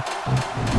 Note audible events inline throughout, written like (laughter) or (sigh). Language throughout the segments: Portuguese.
Thank you.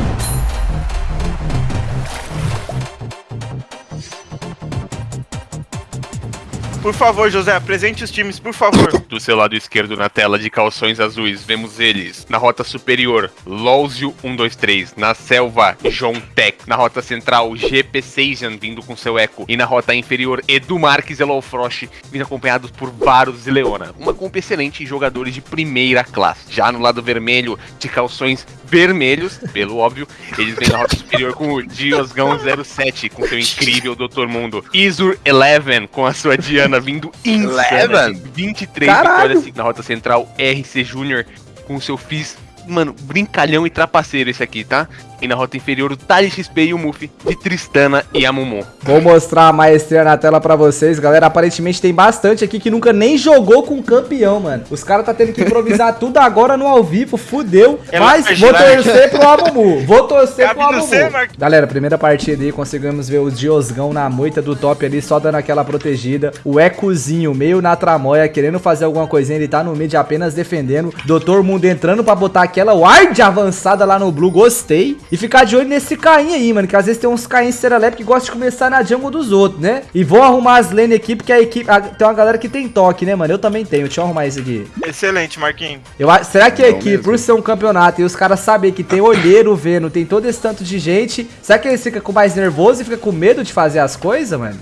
Por favor, José, apresente os times, por favor. (coughs) Do seu lado esquerdo na tela de calções azuis, vemos eles. Na rota superior, Lózio 123. Na selva, John Tech. Na rota central, GP Seijan vindo com seu eco. E na rota inferior, Edu Marques e Lowfrost, vindo acompanhados por Varus e Leona. Uma compa excelente e jogadores de primeira classe. Já no lado vermelho, de calções vermelhos, pelo óbvio, eles vêm na rota superior com o Diosgão 07, com seu incrível Dr. Mundo. Isur 11, com a sua Diana vindo insana. 23 Caralho. vitórias na rota central, RC Júnior com seu Fizz. Mano, brincalhão e trapaceiro esse aqui, tá? E na rota inferior, o Tali XP e o Muff de Tristana e Amumu. Vou mostrar a maestria na tela pra vocês, galera. Aparentemente tem bastante aqui que nunca nem jogou com campeão, mano. Os caras tá tendo que improvisar (laughs) tudo agora no ao vivo, fudeu. É Mas vou torcer pro Amumu. Vou torcer Cabe pro Amumu. C. Galera, primeira partida aí, conseguimos ver o Diosgão na moita do top ali, só dando aquela protegida. O Ecozinho meio na tramóia, querendo fazer alguma coisinha, ele tá no mid apenas defendendo. Doutor Mundo entrando pra botar aquela ward avançada lá no blue, gostei. E ficar de olho nesse Caim aí, mano, que às vezes tem uns Caim serelepe que gostam de começar na jungle dos outros, né? E vou arrumar as lane aqui, porque a equipe... a- tem uma galera que tem toque, né, mano? Eu também tenho, deixa eu arrumar isso aqui. Excelente, Marquinhos. Eu, será que a Não equipe, mesmo. por ser um campeonato e os caras saber que tem olheiro vendo, tem todo esse tanto de gente, será que eles ficam com mais nervoso e ficam com medo de fazer as coisas, mano?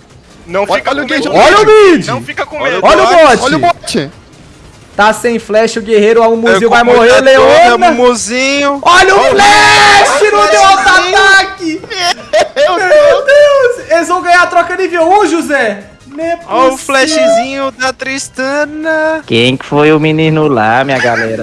Não Olha- fica olha com medo. olha o mid! Não fica com Olha medo. Olha o bot! Olha o bot. Tá sem flash o guerreiro, o Muzinho vai morrer, Leona! Mumuzinho. Olha o flash! Não deu auto-ataque! Meu Deus! Eles vão ganhar a troca nível 1, José! É Olha o possível. flashzinho da Tristana. Quem que foi o menino lá, minha galera?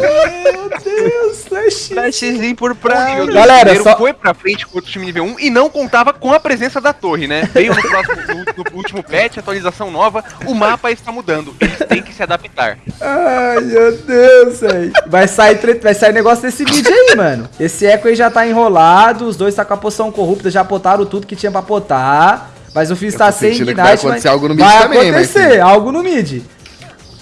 Flashzinho por nível Galera, só- foi pra frente contra o time nível 1 e não contava com a presença da torre, né? Veio no, próximo, no, no último patch, atualização nova, o mapa está mudando. Eles têm que se adaptar. Ai, meu Deus, velho. Vai sair, tre- vai sair negócio desse vídeo aí, mano. Esse eco aí já tá enrolado, os dois tá com a poção corrupta, já potaram tudo que tinha pra potar. Mas o Fizz tá sem Ignite, vai acontecer mas algo no mid vai também, acontecer, Marquinhos. algo no mid.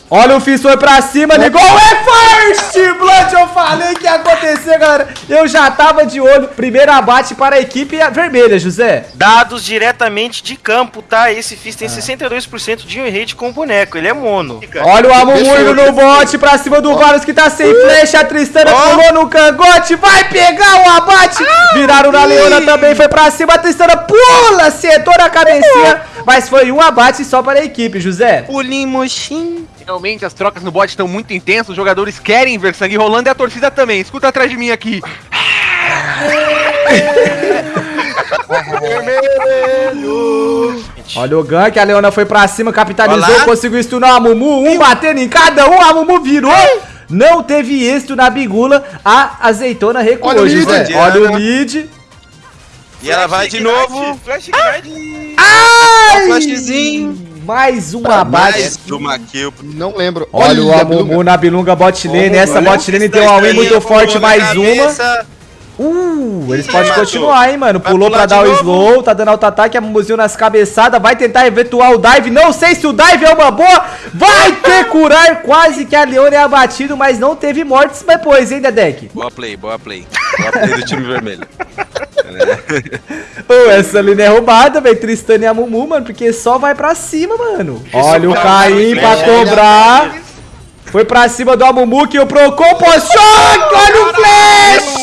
Olha o Fizz foi pra cima, ligou é first blood, eu falei que ia acontecer, galera. Eu já tava de olho. Primeiro abate para a equipe vermelha, José. Dados diretamente de campo, tá? Esse Fizz Ah. tem 62% de win rate com o boneco, ele é mono. Olha o Amumu Fechou, indo no bote pra cima do Varus que tá sem flecha. A Tristana pulou no cangote. Vai pegar o abate. Viraram na Leona também. Foi pra cima. A Tristana pula. Acertou na cabecinha. Mas foi um abate só para a equipe, José. Pulinho moxim. Realmente, as trocas no bot estão muito intensas, os jogadores querem ver sangue rolando e a torcida também. Escuta atrás de mim aqui. (laughs) Olha o gank. A Leona foi pra cima. Capitalizou. Olá. Conseguiu stunar o Amumu. Um batendo em cada um. A Amumu virou. Não teve êxito na bigula. A azeitona recuou, Olha o mid. Olha o mid. E ela vai de novo. Flash Ignite. Ai! Flashzinho. Mais um abate. Mais uma kill. Não lembro. Olha o a Amumu na Bilunga bot lane. Olha, Essa olha bot lane tem uma win muito forte, mais uma. Uh, eles Ih, podem matou. continuar, hein, mano. Vai Pulou pra dar o slow, tá dando auto-ataque, a Mumuzinho nas cabeçadas, vai tentar eventuar o dive. Não sei se o dive é uma boa. Vai ter curar, quase que a Leona é abatido, mas não teve mortes depois, hein, Dedek? Boa play, boa play. Boa play do time vermelho. (laughs) (laughs) Ô, essa lane é roubada, velho. Tristana e a Mumu, mano, porque só vai pra cima, mano. Olha o Caim pra cobrar. Foi pra cima do Amumu que o Procon pós-choque! Olha o flash!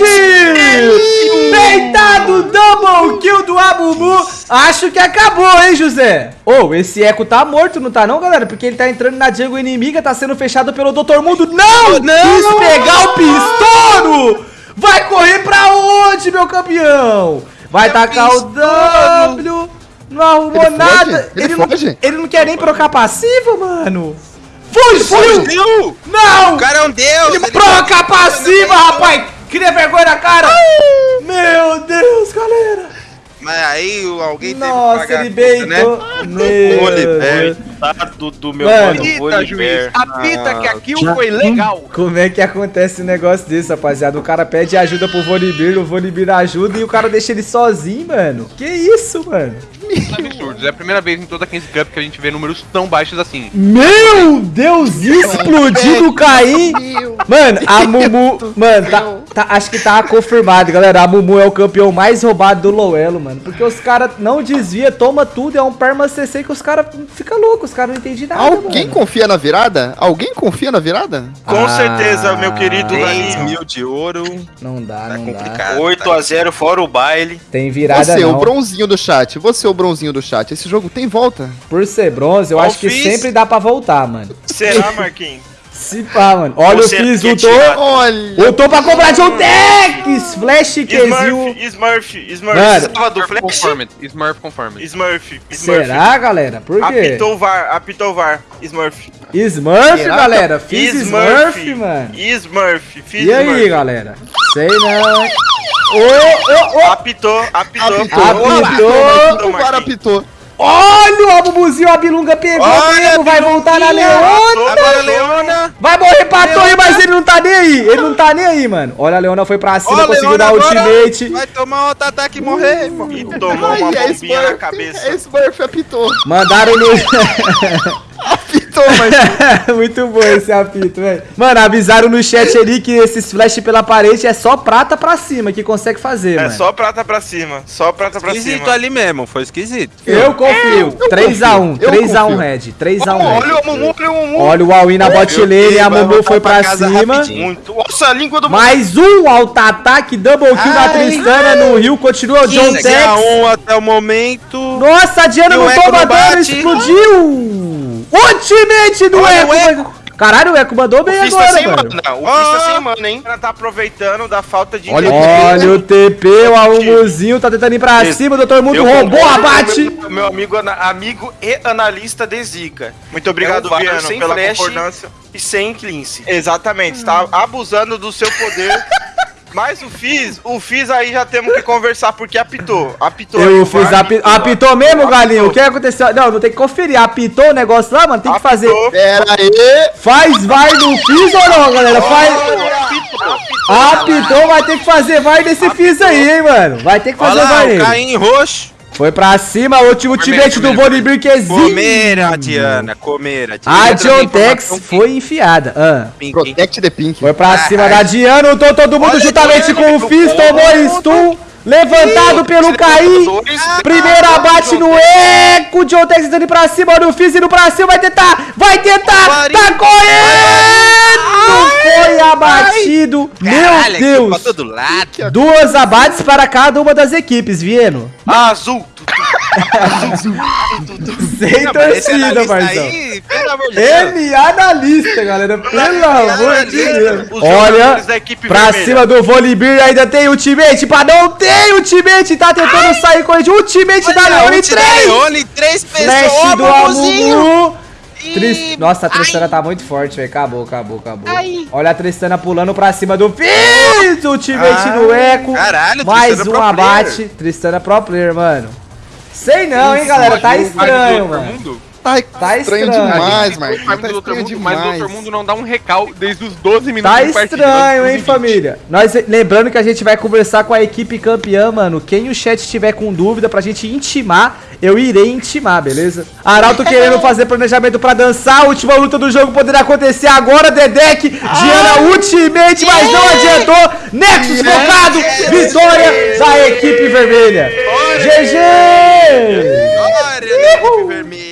Deitado, double kill do Amumu. Acho que acabou, hein, José? Ô, esse Eco tá morto, não tá não, galera? Porque ele tá entrando na jungle inimiga, tá sendo fechado pelo Dr. Mundo. Não! Não! Quis pegar o pistouro! Vai correr pra onde, meu campeão? Vai tacar o W. Não arrumou Ele nada. Ele não, foge? ele não quer nem trocar passiva, mano. Fugiu! Fugiu! Não! O cara é um deus! Ele ele- troca passiva, rapaz! Cria vergonha na cara! Meu Deus, galera! Mas aí o- alguém Nossa, teve que ele pagar a conta, né? beitou. Meu Do meu Mano. Apita, juiz. Apita que a kill Já- foi legal. Como é que acontece um negócio desse, rapaziada? O cara pede ajuda pro Vonibir, o Vonibir ajuda e o cara deixa ele sozinho, mano. Que isso, mano? (laughs) Absurdos. É a primeira vez em toda a 15 Cup que a gente vê números tão baixos assim. Meu Deus, explodiu o Caim. Mano, a Mumu. Mano, tá, Tá, acho que tá confirmado, galera. A Mumu é o campeão mais roubado do Lowelo, mano. Porque os caras não desvia, toma tudo. É um perma CC que os caras ficam loucos. Os caras não entendem nada, Alguém mano. confia na virada? Alguém confia na virada? Com Ah, certeza, meu querido 10 Laninho. mil de ouro. Não dá, Tá não dá. complicado. 8x0 fora o baile. Tem virada Você, o não. bronzinho do chat. Você, o bronzinho do chat. Esse jogo tem volta. Por ser bronze, eu Ó, acho que Fizz. sempre dá pra voltar, mano. Será, Marquinhos? Se pá, mano. Olha Você o Fizz, quer ultou. tirar. Olha! Ultou pra comprar John Tex! Flash Qzil. Smurf, Smurf, Smurf. Mano. Tava do Flash? Confirmed. Smurf confirmed. Smurf, Smurf. Será, galera? Por quê? Apitou o VAR, apitou o VAR. Smurf. Smurf, Será? galera. Fiz Smurf, mano. Smurf, fiz E aí, Smurf. galera? Sei não. Ô, ô, ô. Apitou, apitou. Apitou. Apitou. O VAR apitou. Olha o Abubuzinho, a Bilunga pegou Olha, mesmo, vai voltar na. Leona. Agora, Leona. Vai morrer pra torre, mas ele não tá nem aí. Ele não tá nem aí, mano. Olha, a Leona foi pra cima, Ó, conseguiu Leona dar ultimate. Vai tomar outro ataque e morrer, irmão. E tomou (laughs) Ai, uma é bombinha na Smurf. cabeça. É Smurf, apitou. Mandaram no... (laughs) Apitou, mas... (laughs) Muito bom esse apito, velho. Mano, avisaram no chat ali que esses flash pela parede é só prata pra cima que consegue fazer, É mano. só prata pra cima, só prata pra Esquisito cima. ali mesmo, foi esquisito. Eu confio. eu 3x1, confio, eu 3x1 confio. Red, 3x1 Olha o Mumu, olha o Mumu. Olha o Huawei na bot lane, a Mumu foi pra cima. rapidinho. Muito. Nossa, a língua do Mumu. Mais um auto-ataque, double kill da Ai. Tristana no Rio, continua o John 15 Tex. a 1 até o momento. Nossa, a Diana não toma dano, explodiu! Ultimate do Olha Eco! o Caralho, o Eco mandou bem O agora, sem mano. mana. O Fizz tá sem mana, hein? O cara tá aproveitando da falta de Olha o. Olha o TP, o Almuzinho tá tentando ir pra Esse- cima, o Dr. Mundo Eu roubou concordo a com bate. Meu, meu amigo, amigo e analista de Zika. Muito obrigado, É o Viano, sem pela flash. concordância. E sem cleanse. Exatamente, está abusando do seu poder. (laughs) Mas o Fizz, o Fizz aí já temos que conversar porque apitou. Apitou. Eu o fiz VAR, api- apitou mesmo, Apitou. galinho? O que aconteceu? Não, não tem que conferir. Apitou o negócio lá, mano? Tem que fazer. Apitou. Pera aí. Faz vai no Fizz ou não, galera? Faz. Apitou. Apitou, vai ter que fazer vai nesse Fizz aí, hein, mano? Vai ter que fazer Olha lá, vai nele. Caim roxo. Foi pra cima, o último ultimate do Bonibir que existe. Comer a Diana, comer a Diana. A Outra John Tex informação foi enfiada. Ah. pink? Protect the Pink. Foi pra cima da Diana, lutou todo mundo Olha juntamente a com Diana, o tomou stun. Levantado pelo Caim. Primeiro abate no Eco. John Tex ir pra cima. Olha o Fizz indo pra cima. Vai tentar. Vai tentar. Marinho. Tá correndo. Foi abatido. Meu Deus. Pra todo lado. Duas abates para cada uma das equipes, Vieno. Azul. Sem Não, torcida, parceiro. aí, Deus. Ele analista, galera. Pelo amor de Deus. Olha, jogadores da equipe pra vermelha. cima do Volibir ainda tem ultimate. Pra não ter ultimate, tá tentando sair com ele. Ultimate da Olha, Leone da 3. Leone, três Flash pessoas, do Amuzinho. Amumu. Tris- Nossa, a Tristana tá muito forte, velho. Acabou, acabou, acabou. Olha a Tristana pulando pra cima do Fizz. Ultimate no Eco. caralho, Mais Tristana um pro abate. Tristana pro player, mano. Sei não, hein, galera. Tá estranho, mano. Tá, Tá estranho estranho. demais, O Marquinhos. time Tá estranho mundo, mas o outro demais. mundo não dá um recal desde os 12 minutos Tá estranho, hein, 20. família? Nós, lembrando que a gente vai conversar com a equipe campeã, mano. Quem o chat tiver com dúvida pra gente intimar, eu irei intimar, beleza? Arauto (laughs) querendo fazer planejamento pra dançar. A última luta do jogo poderá acontecer agora, Dedek. Diana Ultimate, mas não adiantou. Nexus focado. Vitória da equipe vermelha. GG! Olha, né, equipe vermelha.